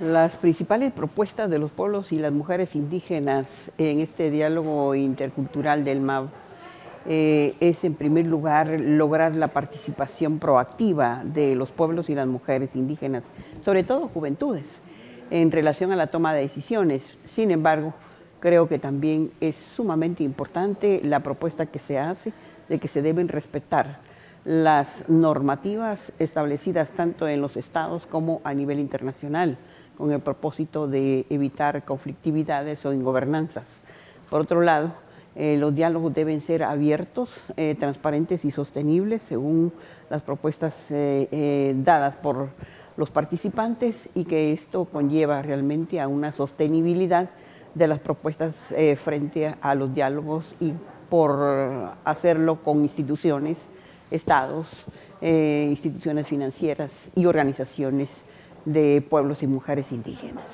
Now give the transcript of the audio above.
Las principales propuestas de los pueblos y las mujeres indígenas en este diálogo intercultural del MAV eh, es en primer lugar lograr la participación proactiva de los pueblos y las mujeres indígenas, sobre todo juventudes, en relación a la toma de decisiones. Sin embargo, creo que también es sumamente importante la propuesta que se hace de que se deben respetar las normativas establecidas tanto en los estados como a nivel internacional con el propósito de evitar conflictividades o ingobernanzas. Por otro lado, eh, los diálogos deben ser abiertos, eh, transparentes y sostenibles según las propuestas eh, dadas por los participantes y que esto conlleva realmente a una sostenibilidad de las propuestas frente a los diálogos y por hacerlo con instituciones, estados, instituciones financieras y organizaciones de pueblos y mujeres indígenas.